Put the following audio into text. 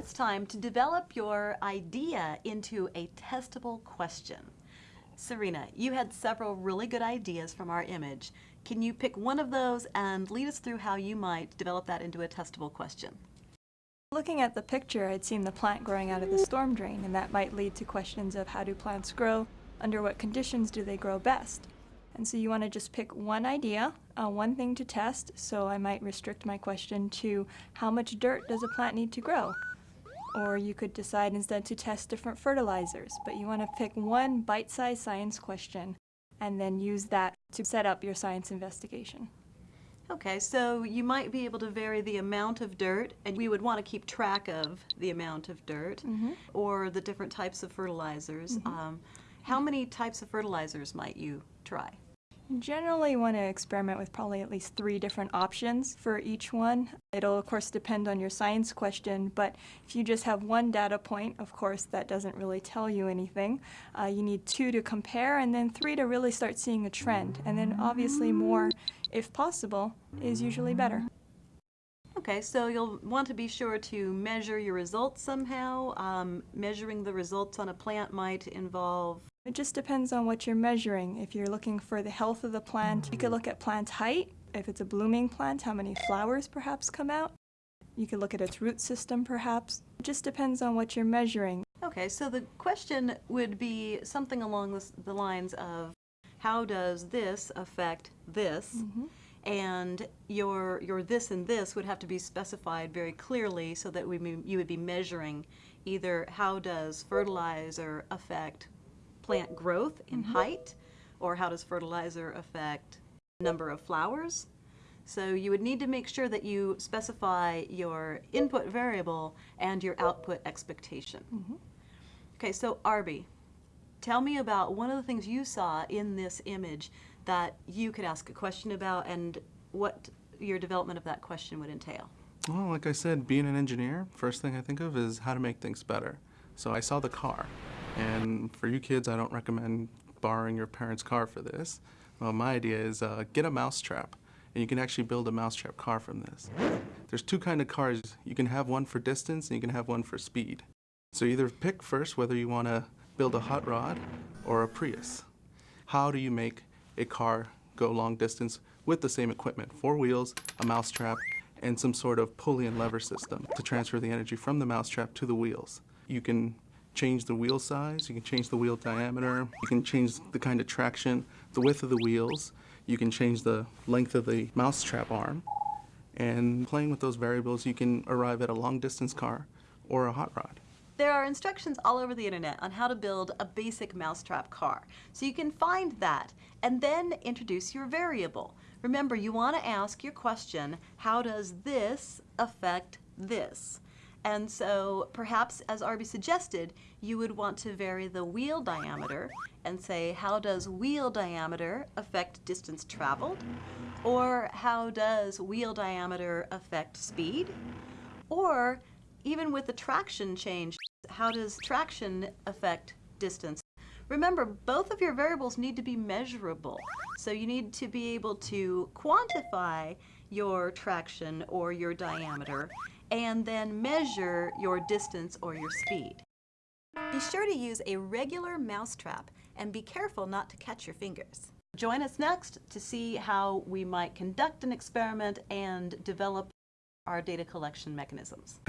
it's time to develop your idea into a testable question. Serena, you had several really good ideas from our image. Can you pick one of those and lead us through how you might develop that into a testable question? Looking at the picture, I'd seen the plant growing out of the storm drain, and that might lead to questions of how do plants grow, under what conditions do they grow best. And so you want to just pick one idea, uh, one thing to test, so I might restrict my question to how much dirt does a plant need to grow? Or you could decide instead to test different fertilizers, but you want to pick one bite-sized science question and then use that to set up your science investigation. Okay, so you might be able to vary the amount of dirt, and we would want to keep track of the amount of dirt Mhm. or the different types of fertilizers. Mhm. Um, how many types of fertilizers might you try? Generally want to experiment with probably at least three different options for each one. It'll of course depend on your science question, but if you just have one data point, of course that doesn't really tell you anything. Uh, you need two to compare and then three to really start seeing a trend. And then obviously more, if possible, is usually better. Okay, so you'll want to be sure to measure your results somehow. Um, measuring the results on a plant might involve It just depends on what you're measuring. If you're looking for the health of the plant, you could look at plant height. If it's a blooming plant, how many flowers perhaps come out. You could look at its root system perhaps. It just depends on what you're measuring. Okay, so the question would be something along this, the lines of how does this affect this? Mhm. And your, your this and this would have to be specified very clearly so that we, you would be measuring either how does fertilizer affect plant growth in mm-hmm. height, or how does fertilizer affect number of flowers? So you would need to make sure that you specify your input variable and your output expectation. Mm-hmm. Okay, so Arby, tell me about one of the things you saw in this image that you could ask a question about and what your development of that question would entail. Well, like I said, being an engineer, first thing I think of is how to make things better. So I saw the car, and for you kids, I don't recommend borrowing your parents' car for this. Well, my idea is uh, get a mousetrap, and you can actually build a mousetrap car from this. There's two kind of cars. You can have one for distance, and you can have one for speed. So either pick first whether you want to build a hot rod or a Prius. How do you make a car go long distance with the same equipment? Four wheels, a mousetrap, and some sort of pulley and lever system to transfer the energy from the mousetrap to the wheels. You can change the wheel size, you can change the wheel diameter, you can change the kind of traction, the width of the wheels, you can change the length of the mousetrap arm. And playing with those variables, you can arrive at a long distance car or a hot rod. There are instructions all over the internet on how to build a basic mousetrap car. So you can find that and then introduce your variable. Remember, you want to ask your question, how does this affect this? And so perhaps, as Arby suggested, you would want to vary the wheel diameter and say, how does wheel diameter affect distance traveled? Or how does wheel diameter affect speed? Or even with the traction change, how does traction affect distance? Remember, both of your variables need to be measurable. So you need to be able to quantify your traction or your diameter and then measure your distance or your speed. Be sure to use a regular mousetrap and be careful not to catch your fingers. Join us next to see how we might conduct an experiment and develop our data collection mechanisms.